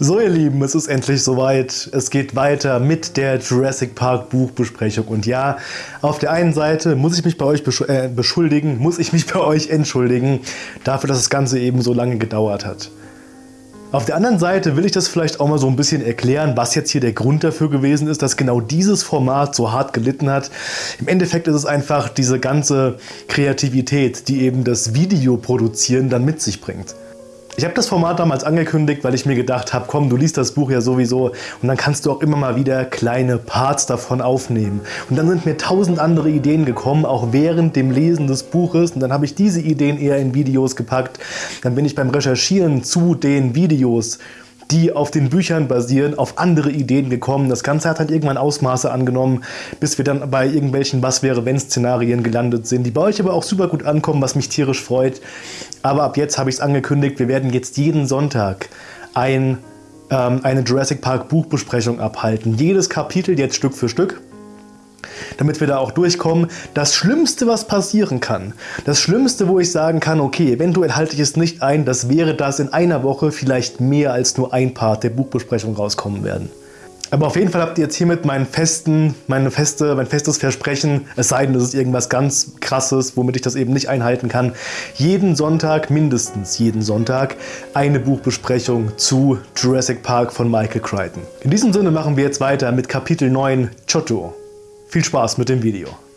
So ihr Lieben, es ist endlich soweit. Es geht weiter mit der Jurassic Park Buchbesprechung. Und ja, auf der einen Seite muss ich mich bei euch äh, beschuldigen, muss ich mich bei euch entschuldigen, dafür, dass das Ganze eben so lange gedauert hat. Auf der anderen Seite will ich das vielleicht auch mal so ein bisschen erklären, was jetzt hier der Grund dafür gewesen ist, dass genau dieses Format so hart gelitten hat. Im Endeffekt ist es einfach diese ganze Kreativität, die eben das Videoproduzieren dann mit sich bringt. Ich habe das Format damals angekündigt, weil ich mir gedacht habe, komm, du liest das Buch ja sowieso und dann kannst du auch immer mal wieder kleine Parts davon aufnehmen. Und dann sind mir tausend andere Ideen gekommen, auch während dem Lesen des Buches und dann habe ich diese Ideen eher in Videos gepackt. Dann bin ich beim Recherchieren zu den Videos die auf den Büchern basieren, auf andere Ideen gekommen. Das Ganze hat halt irgendwann Ausmaße angenommen, bis wir dann bei irgendwelchen Was-wäre-wenn-Szenarien gelandet sind, die bei euch aber auch super gut ankommen, was mich tierisch freut. Aber ab jetzt habe ich es angekündigt, wir werden jetzt jeden Sonntag ein, ähm, eine Jurassic Park Buchbesprechung abhalten. Jedes Kapitel jetzt Stück für Stück damit wir da auch durchkommen. Das Schlimmste, was passieren kann, das Schlimmste, wo ich sagen kann, okay, eventuell halte ich es nicht ein, das wäre, dass in einer Woche vielleicht mehr als nur ein Part der Buchbesprechung rauskommen werden. Aber auf jeden Fall habt ihr jetzt hiermit meinen festen, meine feste, mein festes Versprechen, es sei denn, es ist irgendwas ganz krasses, womit ich das eben nicht einhalten kann, jeden Sonntag, mindestens jeden Sonntag, eine Buchbesprechung zu Jurassic Park von Michael Crichton. In diesem Sinne machen wir jetzt weiter mit Kapitel 9, Chotto. Viel Spaß mit dem Video.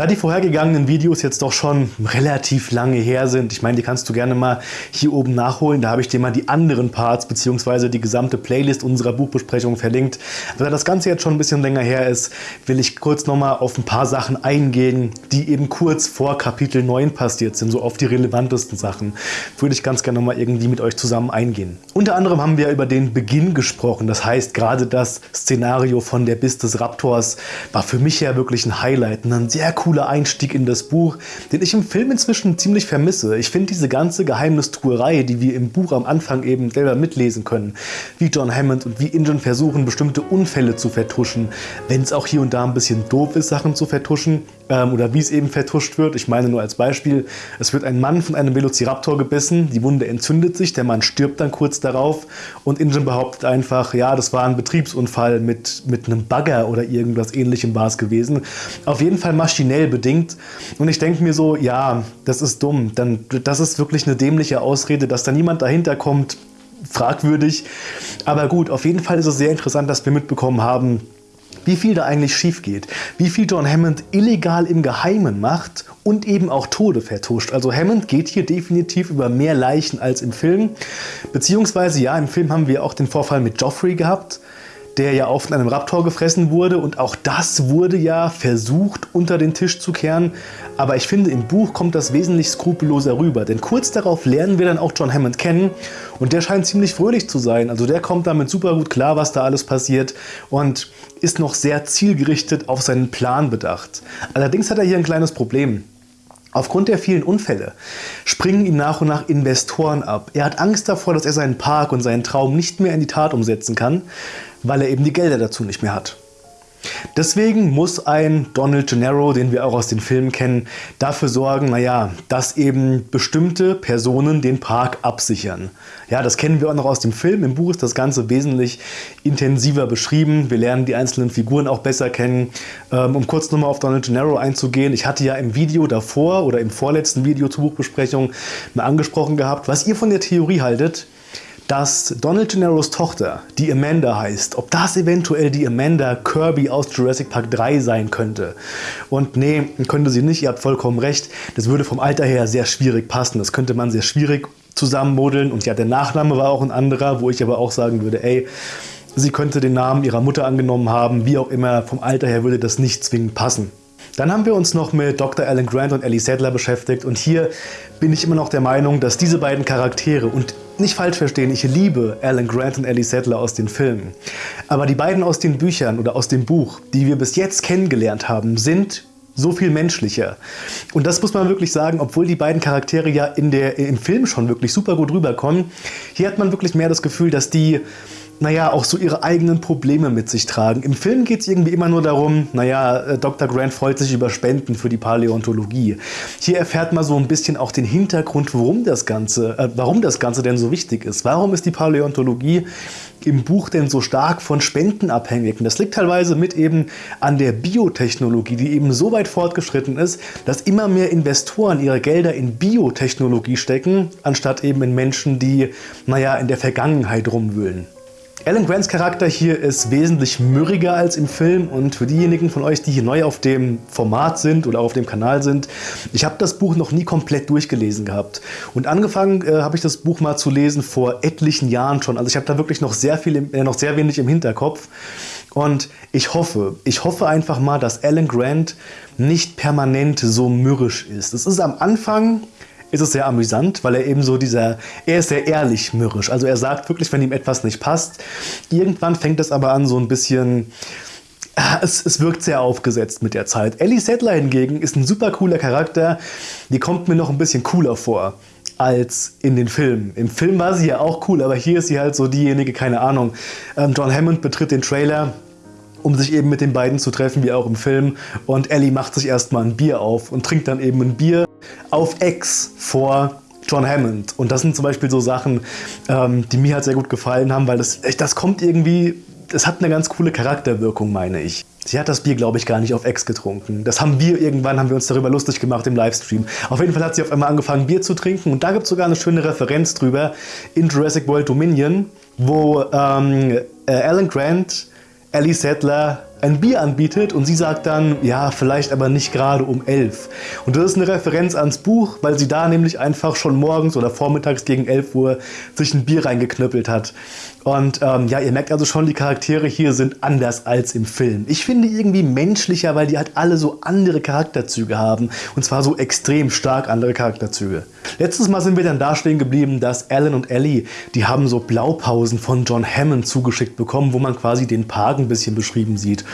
Da die vorhergegangenen Videos jetzt doch schon relativ lange her sind, ich meine, die kannst du gerne mal hier oben nachholen, da habe ich dir mal die anderen Parts bzw. die gesamte Playlist unserer Buchbesprechung verlinkt. Da das Ganze jetzt schon ein bisschen länger her ist, will ich kurz nochmal auf ein paar Sachen eingehen, die eben kurz vor Kapitel 9 passiert sind, so auf die relevantesten Sachen. Würde ich ganz gerne nochmal irgendwie mit euch zusammen eingehen. Unter anderem haben wir über den Beginn gesprochen, das heißt gerade das Szenario von der Biss des Raptors war für mich ja wirklich ein Highlight, ein sehr cooles cooler Einstieg in das Buch, den ich im Film inzwischen ziemlich vermisse. Ich finde diese ganze Geheimnistuerei, die wir im Buch am Anfang eben selber mitlesen können, wie John Hammond und wie Ingen versuchen, bestimmte Unfälle zu vertuschen, wenn es auch hier und da ein bisschen doof ist, Sachen zu vertuschen, ähm, oder wie es eben vertuscht wird. Ich meine nur als Beispiel, es wird ein Mann von einem Velociraptor gebissen, die Wunde entzündet sich, der Mann stirbt dann kurz darauf und Ingen behauptet einfach, ja, das war ein Betriebsunfall mit, mit einem Bagger oder irgendwas ähnlichem war es gewesen. Auf jeden Fall maschinell schnell bedingt. Und ich denke mir so, ja, das ist dumm. Dann, das ist wirklich eine dämliche Ausrede, dass da niemand dahinter kommt. Fragwürdig. Aber gut, auf jeden Fall ist es sehr interessant, dass wir mitbekommen haben, wie viel da eigentlich schief geht, wie viel John Hammond illegal im Geheimen macht und eben auch Tode vertuscht. Also Hammond geht hier definitiv über mehr Leichen als im Film. Beziehungsweise ja, im Film haben wir auch den Vorfall mit Joffrey gehabt der ja auch von einem Raptor gefressen wurde. Und auch das wurde ja versucht unter den Tisch zu kehren, aber ich finde im Buch kommt das wesentlich skrupelloser rüber, denn kurz darauf lernen wir dann auch John Hammond kennen. Und der scheint ziemlich fröhlich zu sein, also der kommt damit super gut klar, was da alles passiert. Und ist noch sehr zielgerichtet auf seinen Plan bedacht. Allerdings hat er hier ein kleines Problem. Aufgrund der vielen Unfälle springen ihm nach und nach Investoren ab. Er hat Angst davor, dass er seinen Park und seinen Traum nicht mehr in die Tat umsetzen kann, weil er eben die Gelder dazu nicht mehr hat. Deswegen muss ein Donald Gennaro, den wir auch aus den Filmen kennen, dafür sorgen, naja, dass eben bestimmte Personen den Park absichern. Ja, das kennen wir auch noch aus dem Film. Im Buch ist das Ganze wesentlich intensiver beschrieben. Wir lernen die einzelnen Figuren auch besser kennen. Ähm, um kurz nochmal auf Donald Gennaro einzugehen, ich hatte ja im Video davor oder im vorletzten Video zur Buchbesprechung mal angesprochen gehabt, was ihr von der Theorie haltet, dass Donald Gennaros Tochter, die Amanda heißt, ob das eventuell die Amanda Kirby aus Jurassic Park 3 sein könnte. Und nee, könnte sie nicht, ihr habt vollkommen recht. Das würde vom Alter her sehr schwierig passen. Das könnte man sehr schwierig zusammenmodeln. Und ja, der Nachname war auch ein anderer, wo ich aber auch sagen würde, ey, sie könnte den Namen ihrer Mutter angenommen haben, wie auch immer, vom Alter her würde das nicht zwingend passen. Dann haben wir uns noch mit Dr. Alan Grant und Ellie Sadler beschäftigt und hier bin ich immer noch der Meinung, dass diese beiden Charaktere und nicht falsch verstehen, ich liebe Alan Grant und Ellie Sadler aus den Filmen. Aber die beiden aus den Büchern oder aus dem Buch, die wir bis jetzt kennengelernt haben, sind so viel menschlicher. Und das muss man wirklich sagen, obwohl die beiden Charaktere ja in der, im Film schon wirklich super gut rüberkommen. Hier hat man wirklich mehr das Gefühl, dass die naja, auch so ihre eigenen Probleme mit sich tragen. Im Film geht es irgendwie immer nur darum, naja, äh, Dr. Grant freut sich über Spenden für die Paläontologie. Hier erfährt man so ein bisschen auch den Hintergrund, warum das Ganze, äh, warum das Ganze denn so wichtig ist. Warum ist die Paläontologie im Buch denn so stark von Spenden abhängig? Und das liegt teilweise mit eben an der Biotechnologie, die eben so weit fortgeschritten ist, dass immer mehr Investoren ihre Gelder in Biotechnologie stecken, anstatt eben in Menschen, die, naja, in der Vergangenheit rumwühlen. Alan Grants Charakter hier ist wesentlich mürriger als im Film und für diejenigen von euch, die hier neu auf dem Format sind oder auf dem Kanal sind, ich habe das Buch noch nie komplett durchgelesen gehabt. Und angefangen äh, habe ich das Buch mal zu lesen vor etlichen Jahren schon. Also ich habe da wirklich noch sehr, viel, äh, noch sehr wenig im Hinterkopf. Und ich hoffe, ich hoffe einfach mal, dass Alan Grant nicht permanent so mürrisch ist. Es ist am Anfang ist es sehr amüsant, weil er eben so dieser, er ist sehr ehrlich mürrisch. Also er sagt wirklich, wenn ihm etwas nicht passt. Irgendwann fängt es aber an so ein bisschen, ah, es, es, wirkt sehr aufgesetzt mit der Zeit. Ellie Sattler hingegen ist ein super cooler Charakter. Die kommt mir noch ein bisschen cooler vor als in den Filmen. Im Film war sie ja auch cool, aber hier ist sie halt so diejenige, keine Ahnung. Ähm, John Hammond betritt den Trailer um sich eben mit den beiden zu treffen, wie auch im Film. Und Ellie macht sich erstmal ein Bier auf und trinkt dann eben ein Bier auf Ex vor John Hammond. Und das sind zum Beispiel so Sachen, ähm, die mir halt sehr gut gefallen haben, weil das, das kommt irgendwie, das hat eine ganz coole Charakterwirkung, meine ich. Sie hat das Bier, glaube ich, gar nicht auf Ex getrunken. Das haben wir irgendwann, haben wir uns darüber lustig gemacht im Livestream. Auf jeden Fall hat sie auf einmal angefangen, Bier zu trinken. Und da gibt es sogar eine schöne Referenz drüber in Jurassic World Dominion, wo ähm, äh, Alan Grant Ellie Sattler ein Bier anbietet und sie sagt dann, ja, vielleicht aber nicht gerade um elf. Und das ist eine Referenz ans Buch, weil sie da nämlich einfach schon morgens oder vormittags gegen 11 Uhr sich ein Bier reingeknüppelt hat. Und ähm, ja, ihr merkt also schon, die Charaktere hier sind anders als im Film. Ich finde irgendwie menschlicher, weil die halt alle so andere Charakterzüge haben. Und zwar so extrem stark andere Charakterzüge. Letztes Mal sind wir dann da stehen geblieben, dass Alan und Ellie, die haben so Blaupausen von John Hammond zugeschickt bekommen, wo man quasi den Park ein bisschen beschrieben sieht.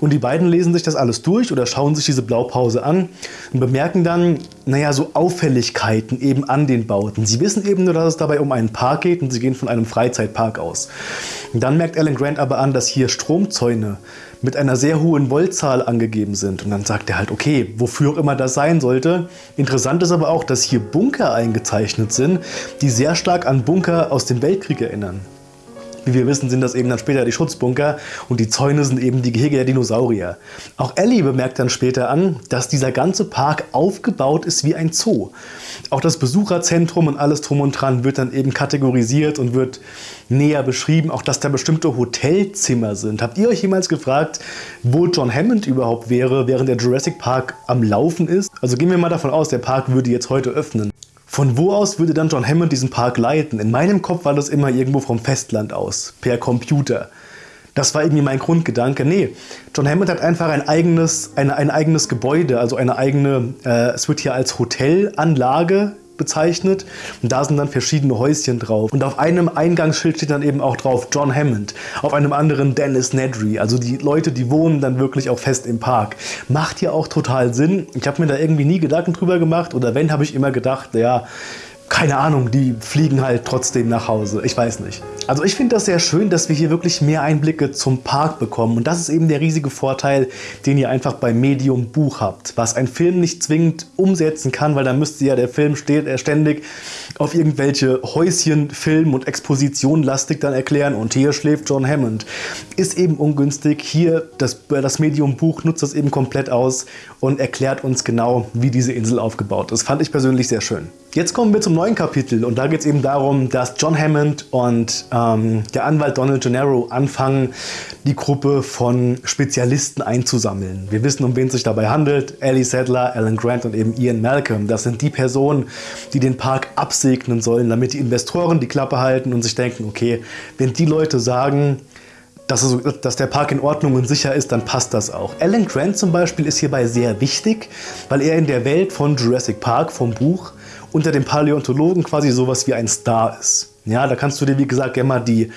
Und die beiden lesen sich das alles durch oder schauen sich diese Blaupause an und bemerken dann, naja, so Auffälligkeiten eben an den Bauten. Sie wissen eben nur, dass es dabei um einen Park geht und sie gehen von einem Freizeitpark aus. Und dann merkt Alan Grant aber an, dass hier Stromzäune mit einer sehr hohen Voltzahl angegeben sind. Und dann sagt er halt, okay, wofür auch immer das sein sollte. Interessant ist aber auch, dass hier Bunker eingezeichnet sind, die sehr stark an Bunker aus dem Weltkrieg erinnern. Wie wir wissen, sind das eben dann später die Schutzbunker und die Zäune sind eben die Gehege der Dinosaurier. Auch Ellie bemerkt dann später an, dass dieser ganze Park aufgebaut ist wie ein Zoo. Auch das Besucherzentrum und alles drum und dran wird dann eben kategorisiert und wird näher beschrieben, auch dass da bestimmte Hotelzimmer sind. Habt ihr euch jemals gefragt, wo John Hammond überhaupt wäre, während der Jurassic Park am Laufen ist? Also gehen wir mal davon aus, der Park würde jetzt heute öffnen. Von wo aus würde dann John Hammond diesen Park leiten? In meinem Kopf war das immer irgendwo vom Festland aus, per Computer. Das war irgendwie mein Grundgedanke. Nee, John Hammond hat einfach ein eigenes, eine, ein eigenes Gebäude, also eine eigene, äh, es wird hier als Hotelanlage bezeichnet. Und da sind dann verschiedene Häuschen drauf. Und auf einem Eingangsschild steht dann eben auch drauf John Hammond. Auf einem anderen Dennis Nedry. Also die Leute, die wohnen dann wirklich auch fest im Park. Macht ja auch total Sinn. Ich habe mir da irgendwie nie Gedanken drüber gemacht. Oder wenn, habe ich immer gedacht, ja, keine Ahnung, die fliegen halt trotzdem nach Hause. Ich weiß nicht. Also ich finde das sehr schön, dass wir hier wirklich mehr Einblicke zum Park bekommen. Und das ist eben der riesige Vorteil, den ihr einfach beim Medium Buch habt. Was ein Film nicht zwingend umsetzen kann, weil da müsste ja der Film ständig auf irgendwelche Häuschen, Film und Exposition lastig dann erklären. Und hier schläft John Hammond. Ist eben ungünstig. Hier, das, das Medium Buch nutzt das eben komplett aus und erklärt uns genau, wie diese Insel aufgebaut ist. Fand ich persönlich sehr schön. Jetzt kommen wir zum neuen Kapitel und da geht es eben darum, dass John Hammond und ähm, der Anwalt Donald Gennaro anfangen, die Gruppe von Spezialisten einzusammeln. Wir wissen, um wen es sich dabei handelt. Ellie Sadler, Alan Grant und eben Ian Malcolm. Das sind die Personen, die den Park absegnen sollen, damit die Investoren die Klappe halten und sich denken, okay, wenn die Leute sagen, dass, es, dass, der Park in Ordnung und sicher ist, dann passt das auch. Alan Grant zum Beispiel ist hierbei sehr wichtig, weil er in der Welt von Jurassic Park, vom Buch, unter den Paläontologen quasi sowas wie ein Star ist. Ja, da kannst du dir wie gesagt gerne mal die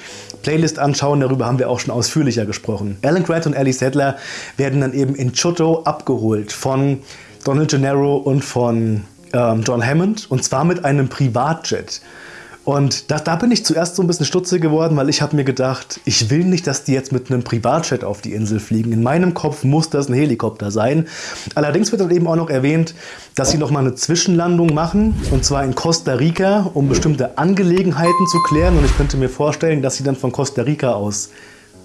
Playlist anschauen, darüber haben wir auch schon ausführlicher gesprochen. Alan Grant und Ellie Sattler werden dann eben in Chotto abgeholt von Donald Gennaro und von ähm, John Hammond und zwar mit einem Privatjet. Und da, da, bin ich zuerst so ein bisschen stutzig geworden, weil ich habe mir gedacht, ich will nicht, dass die jetzt mit einem Privatjet auf die Insel fliegen. In meinem Kopf muss das ein Helikopter sein. Allerdings wird dann eben auch noch erwähnt, dass sie nochmal eine Zwischenlandung machen, und zwar in Costa Rica, um bestimmte Angelegenheiten zu klären. Und ich könnte mir vorstellen, dass sie dann von Costa Rica aus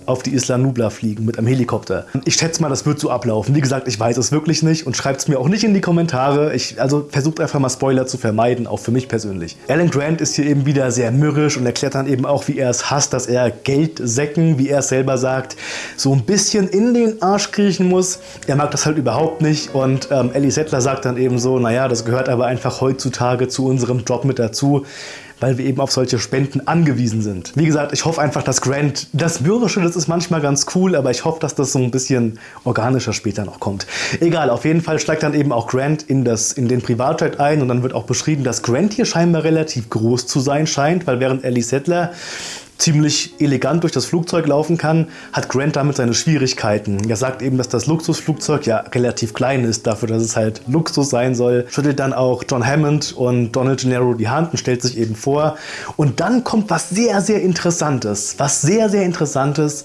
auf die Isla Nubla fliegen mit einem Helikopter. Ich schätze mal, das wird so ablaufen. Wie gesagt, ich weiß es wirklich nicht und schreibt es mir auch nicht in die Kommentare. Ich, also versucht einfach mal Spoiler zu vermeiden, auch für mich persönlich. Alan Grant ist hier eben wieder sehr mürrisch und erklärt dann eben auch, wie er es hasst, dass er Geldsäcken, wie er es selber sagt, so ein bisschen in den Arsch kriechen muss. Er mag das halt überhaupt nicht und ähm, Ellie Settler sagt dann eben so, naja, das gehört aber einfach heutzutage zu unserem Job mit dazu weil wir eben auf solche Spenden angewiesen sind. Wie gesagt, ich hoffe einfach, dass Grant, das Mürrische, das ist manchmal ganz cool, aber ich hoffe, dass das so ein bisschen organischer später noch kommt. Egal, auf jeden Fall steigt dann eben auch Grant in, das, in den Privatjet ein und dann wird auch beschrieben, dass Grant hier scheinbar relativ groß zu sein scheint, weil während Ellie Settler ziemlich elegant durch das Flugzeug laufen kann, hat Grant damit seine Schwierigkeiten. Er sagt eben, dass das Luxusflugzeug ja relativ klein ist, dafür, dass es halt Luxus sein soll. Schüttelt dann auch John Hammond und Donald Gennaro die Hand und stellt sich eben vor. Und dann kommt was sehr, sehr Interessantes. Was sehr, sehr Interessantes.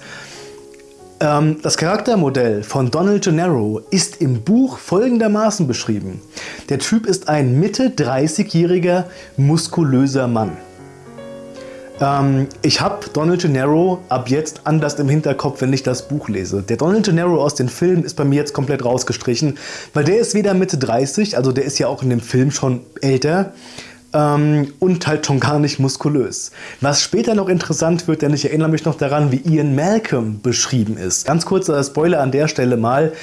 Ähm, das Charaktermodell von Donald Gennaro ist im Buch folgendermaßen beschrieben. Der Typ ist ein Mitte 30-jähriger, muskulöser Mann. Ähm, ich habe Donald Gennaro ab jetzt anders im Hinterkopf, wenn ich das Buch lese. Der Donald Gennaro aus den Filmen ist bei mir jetzt komplett rausgestrichen, weil der ist weder Mitte 30, also der ist ja auch in dem Film schon älter, ähm, und halt schon gar nicht muskulös. Was später noch interessant wird, denn ich erinnere mich noch daran, wie Ian Malcolm beschrieben ist. Ganz kurzer Spoiler an der Stelle mal.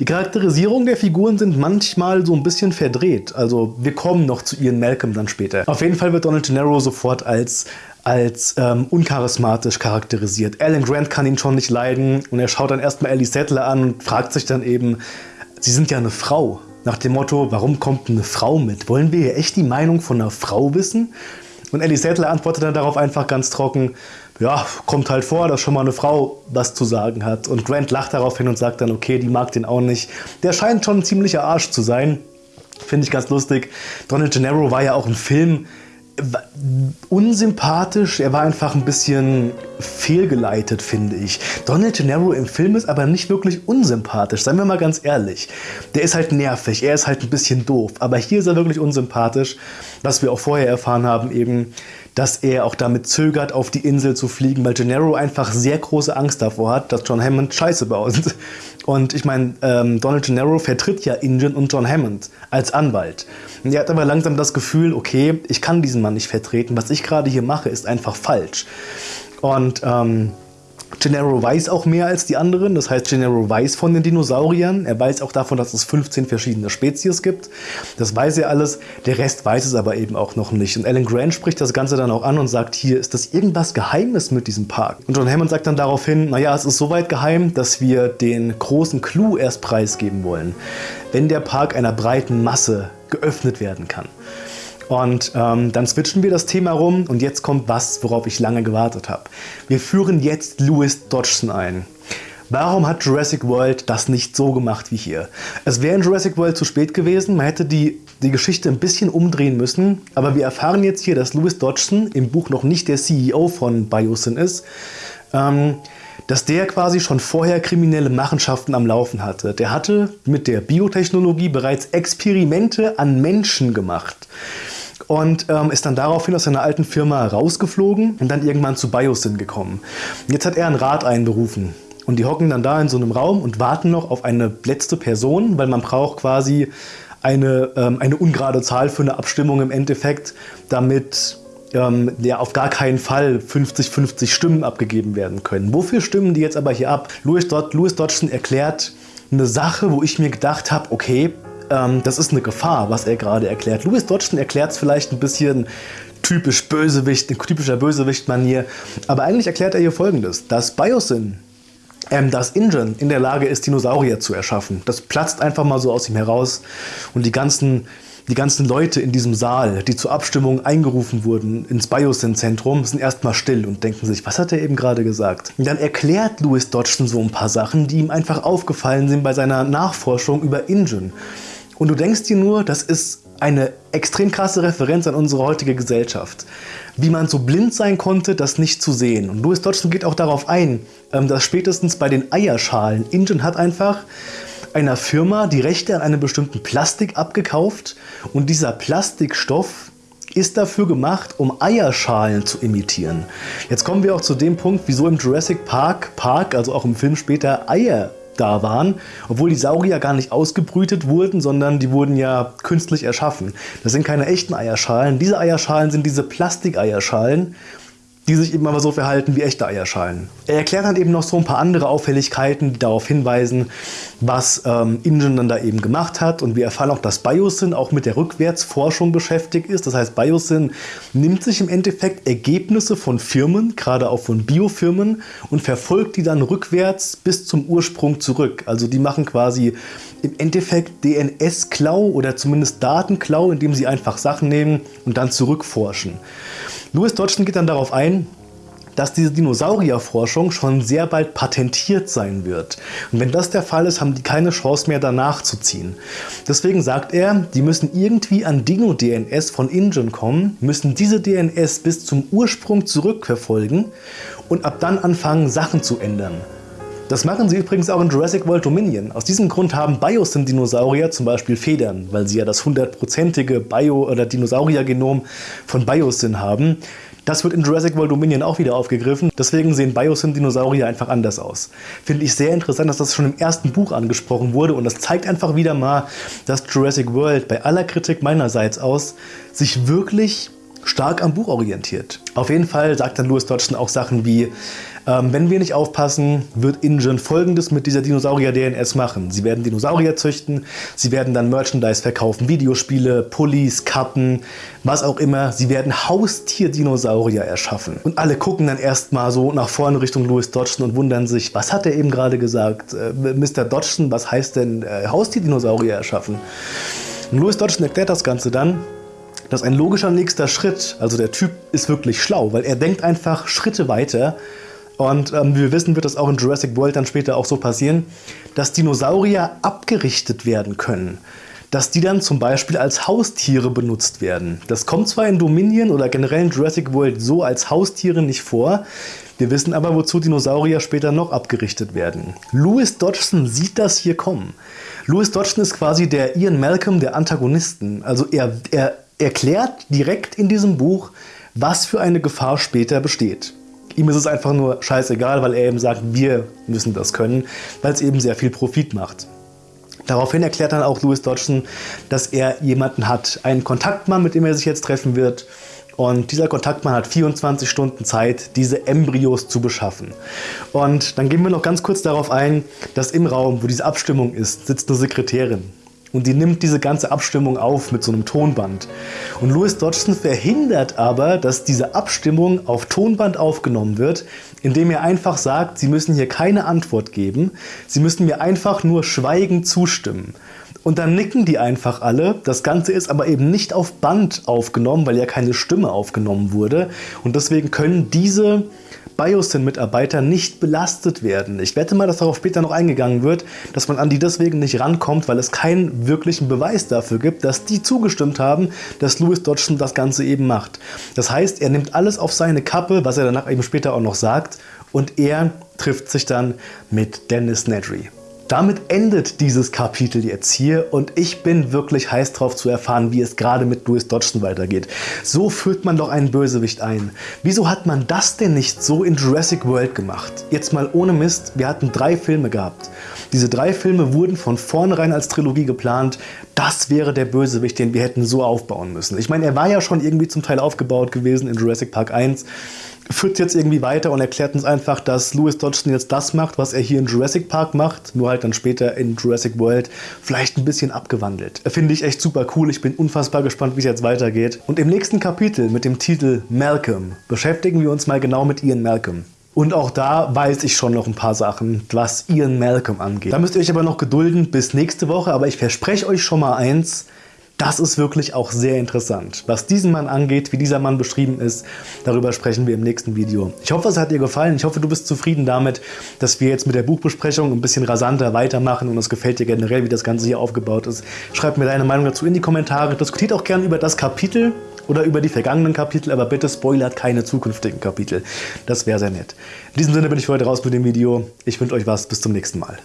Die Charakterisierung der Figuren sind manchmal so ein bisschen verdreht. Also wir kommen noch zu Ian Malcolm dann später. Auf jeden Fall wird Donald Gennaro sofort als als ähm, uncharismatisch charakterisiert. Alan Grant kann ihn schon nicht leiden und er schaut dann erstmal Ellie Sattler an und fragt sich dann eben, sie sind ja eine Frau. Nach dem Motto, warum kommt eine Frau mit? Wollen wir hier echt die Meinung von einer Frau wissen? Und Ellie Sattler antwortet dann darauf einfach ganz trocken, ja, kommt halt vor, dass schon mal eine Frau was zu sagen hat. Und Grant lacht darauf hin und sagt dann, okay, die mag den auch nicht. Der scheint schon ein ziemlicher Arsch zu sein. Finde ich ganz lustig. Donald Gennaro war ja auch im Film unsympathisch, er war einfach ein bisschen fehlgeleitet, finde ich. Donald Gennaro im Film ist aber nicht wirklich unsympathisch, seien wir mal ganz ehrlich. Der ist halt nervig, er ist halt ein bisschen doof, aber hier ist er wirklich unsympathisch, was wir auch vorher erfahren haben eben, dass er auch damit zögert, auf die Insel zu fliegen, weil Gennaro einfach sehr große Angst davor hat, dass John Hammond Scheiße baut. Und ich meine, ähm, Donald Gennaro vertritt ja Ingen und John Hammond als Anwalt. Und er hat aber langsam das Gefühl, okay, ich kann diesen Mann nicht vertreten. Was ich gerade hier mache, ist einfach falsch. Und ähm, Gennaro weiß auch mehr als die anderen, das heißt Gennaro weiß von den Dinosauriern, er weiß auch davon, dass es 15 verschiedene Spezies gibt, das weiß er alles, der Rest weiß es aber eben auch noch nicht. Und Alan Grant spricht das Ganze dann auch an und sagt, hier ist das irgendwas Geheimes mit diesem Park. Und John Hammond sagt dann daraufhin, naja, es ist soweit geheim, dass wir den großen Clou erst preisgeben wollen, wenn der Park einer breiten Masse geöffnet werden kann. Und ähm, dann switchen wir das Thema rum und jetzt kommt was, worauf ich lange gewartet habe. Wir führen jetzt Louis Dodgson ein. Warum hat Jurassic World das nicht so gemacht wie hier? Es wäre in Jurassic World zu spät gewesen, man hätte die, die Geschichte ein bisschen umdrehen müssen, aber wir erfahren jetzt hier, dass Louis Dodgson im Buch noch nicht der CEO von Biosyn ist, ähm, dass der quasi schon vorher kriminelle Machenschaften am Laufen hatte. Der hatte mit der Biotechnologie bereits Experimente an Menschen gemacht und ähm, ist dann daraufhin aus seiner alten Firma rausgeflogen und dann irgendwann zu Biosyn gekommen. Jetzt hat er einen Rat einberufen und die hocken dann da in so einem Raum und warten noch auf eine letzte Person, weil man braucht quasi eine, ähm, eine ungerade Zahl für eine Abstimmung im Endeffekt, damit ähm, ja, auf gar keinen Fall 50-50 Stimmen abgegeben werden können. Wofür stimmen die jetzt aber hier ab? Louis, Dod Louis Dodgson erklärt eine Sache, wo ich mir gedacht habe, okay, ähm, das ist eine Gefahr, was er gerade erklärt. Louis Dodgson erklärt es vielleicht ein bisschen typisch Bösewicht, in typischer Bösewicht-Manier. Aber eigentlich erklärt er hier folgendes: dass Biosyn, ähm, dass Ingen in der Lage ist, Dinosaurier zu erschaffen. Das platzt einfach mal so aus ihm heraus und die ganzen die ganzen Leute in diesem Saal, die zur Abstimmung eingerufen wurden ins Biosyn-Zentrum, sind erstmal still und denken sich, was hat er eben gerade gesagt? Und dann erklärt Louis Dodgson so ein paar Sachen, die ihm einfach aufgefallen sind bei seiner Nachforschung über Ingen. Und du denkst dir nur, das ist eine extrem krasse Referenz an unsere heutige Gesellschaft. Wie man so blind sein konnte, das nicht zu sehen. Und Louis Dodgson geht auch darauf ein, ähm, dass spätestens bei den Eierschalen, Ingen hat einfach einer Firma die Rechte an einem bestimmten Plastik abgekauft und dieser Plastikstoff ist dafür gemacht, um Eierschalen zu imitieren. Jetzt kommen wir auch zu dem Punkt, wieso im Jurassic Park, Park also auch im Film später, Eier da waren, obwohl die Saurier gar nicht ausgebrütet wurden, sondern die wurden ja künstlich erschaffen. Das sind keine echten Eierschalen. Diese Eierschalen sind diese Plastikeierschalen die sich eben aber so verhalten wie echte Eierschalen. Er erklärt dann eben noch so ein paar andere Auffälligkeiten, die darauf hinweisen, was ähm, Ingen dann da eben gemacht hat. Und wir erfahren auch, dass Biosyn auch mit der Rückwärtsforschung beschäftigt ist. Das heißt, Biosyn nimmt sich im Endeffekt Ergebnisse von Firmen, gerade auch von Biofirmen, und verfolgt die dann rückwärts bis zum Ursprung zurück. Also die machen quasi im Endeffekt DNS-Klau oder zumindest Datenklau, indem sie einfach Sachen nehmen und dann zurückforschen. Louis Dodgson geht dann darauf ein, dass diese Dinosaurierforschung schon sehr bald patentiert sein wird. Und wenn das der Fall ist, haben die keine Chance mehr danach zu ziehen. Deswegen sagt er, die müssen irgendwie an Dino-DNS von Ingen kommen, müssen diese DNS bis zum Ursprung zurückverfolgen und ab dann anfangen Sachen zu ändern. Das machen sie übrigens auch in Jurassic World Dominion. Aus diesem Grund haben Biosyn-Dinosaurier zum Beispiel Federn, weil sie ja das hundertprozentige Bio- oder Dinosaurier-Genom von Biosyn haben. Das wird in Jurassic World Dominion auch wieder aufgegriffen. Deswegen sehen Biosyn-Dinosaurier einfach anders aus. Finde ich sehr interessant, dass das schon im ersten Buch angesprochen wurde und das zeigt einfach wieder mal, dass Jurassic World bei aller Kritik meinerseits aus sich wirklich stark am Buch orientiert. Auf jeden Fall sagt dann Louis Dodgson auch Sachen wie, ähm, wenn wir nicht aufpassen, wird InGen folgendes mit dieser Dinosaurier-DNS machen. Sie werden Dinosaurier züchten, sie werden dann Merchandise verkaufen, Videospiele, Pullis, Kappen, was auch immer. Sie werden Haustier-Dinosaurier erschaffen. Und alle gucken dann erstmal so nach vorne Richtung Louis Dodgson und wundern sich, was hat er eben gerade gesagt? Äh, Mr. Dodgson, was heißt denn äh, Haustier-Dinosaurier erschaffen? Und Louis Dodgson erklärt das Ganze dann dass ein logischer nächster Schritt, also der Typ ist wirklich schlau, weil er denkt einfach Schritte weiter und ähm, wie wir wissen, wird das auch in Jurassic World dann später auch so passieren, dass Dinosaurier abgerichtet werden können. Dass die dann zum Beispiel als Haustiere benutzt werden. Das kommt zwar in Dominion oder generell in Jurassic World so als Haustiere nicht vor, wir wissen aber, wozu Dinosaurier später noch abgerichtet werden. Louis Dodgson sieht das hier kommen. Louis Dodgson ist quasi der Ian Malcolm der Antagonisten. Also er, er erklärt direkt in diesem Buch, was für eine Gefahr später besteht. Ihm ist es einfach nur scheißegal, weil er eben sagt, wir müssen das können, weil es eben sehr viel Profit macht. Daraufhin erklärt dann auch Louis Dodgson, dass er jemanden hat, einen Kontaktmann, mit dem er sich jetzt treffen wird. Und dieser Kontaktmann hat 24 Stunden Zeit, diese Embryos zu beschaffen. Und dann gehen wir noch ganz kurz darauf ein, dass im Raum, wo diese Abstimmung ist, sitzt eine Sekretärin. Und die nimmt diese ganze Abstimmung auf mit so einem Tonband. Und Louis Dodgson verhindert aber, dass diese Abstimmung auf Tonband aufgenommen wird, indem er einfach sagt, Sie müssen hier keine Antwort geben, Sie müssen mir einfach nur schweigend zustimmen. Und dann nicken die einfach alle. Das Ganze ist aber eben nicht auf Band aufgenommen, weil ja keine Stimme aufgenommen wurde. Und deswegen können diese Biosyn-Mitarbeiter nicht belastet werden. Ich wette mal, dass darauf später noch eingegangen wird, dass man an die deswegen nicht rankommt, weil es keinen wirklichen Beweis dafür gibt, dass die zugestimmt haben, dass Louis Dodgson das Ganze eben macht. Das heißt, er nimmt alles auf seine Kappe, was er danach eben später auch noch sagt, und er trifft sich dann mit Dennis Nedry. Damit endet dieses Kapitel jetzt hier und ich bin wirklich heiß drauf zu erfahren, wie es gerade mit Louis Dodgson weitergeht. So führt man doch einen Bösewicht ein. Wieso hat man das denn nicht so in Jurassic World gemacht? Jetzt mal ohne Mist, wir hatten drei Filme gehabt. Diese drei Filme wurden von vornherein als Trilogie geplant. Das wäre der Bösewicht, den wir hätten so aufbauen müssen. Ich meine, er war ja schon irgendwie zum Teil aufgebaut gewesen in Jurassic Park 1 führt jetzt irgendwie weiter und erklärt uns einfach, dass Louis Dodgson jetzt das macht, was er hier in Jurassic Park macht, nur halt dann später in Jurassic World vielleicht ein bisschen abgewandelt. Finde ich echt super cool. Ich bin unfassbar gespannt, wie es jetzt weitergeht. Und im nächsten Kapitel mit dem Titel Malcolm beschäftigen wir uns mal genau mit Ian Malcolm. Und auch da weiß ich schon noch ein paar Sachen, was Ian Malcolm angeht. Da müsst ihr euch aber noch gedulden bis nächste Woche. Aber ich verspreche euch schon mal eins, das ist wirklich auch sehr interessant. Was diesen Mann angeht, wie dieser Mann beschrieben ist, darüber sprechen wir im nächsten Video. Ich hoffe, es hat dir gefallen. Ich hoffe, du bist zufrieden damit, dass wir jetzt mit der Buchbesprechung ein bisschen rasanter weitermachen und es gefällt dir generell, wie das Ganze hier aufgebaut ist. Schreib mir deine Meinung dazu in die Kommentare. Diskutiert auch gerne über das Kapitel oder über die vergangenen Kapitel, aber bitte spoilert keine zukünftigen Kapitel. Das wäre sehr nett. In diesem Sinne bin ich für heute raus mit dem Video. Ich wünsche euch was. Bis zum nächsten Mal.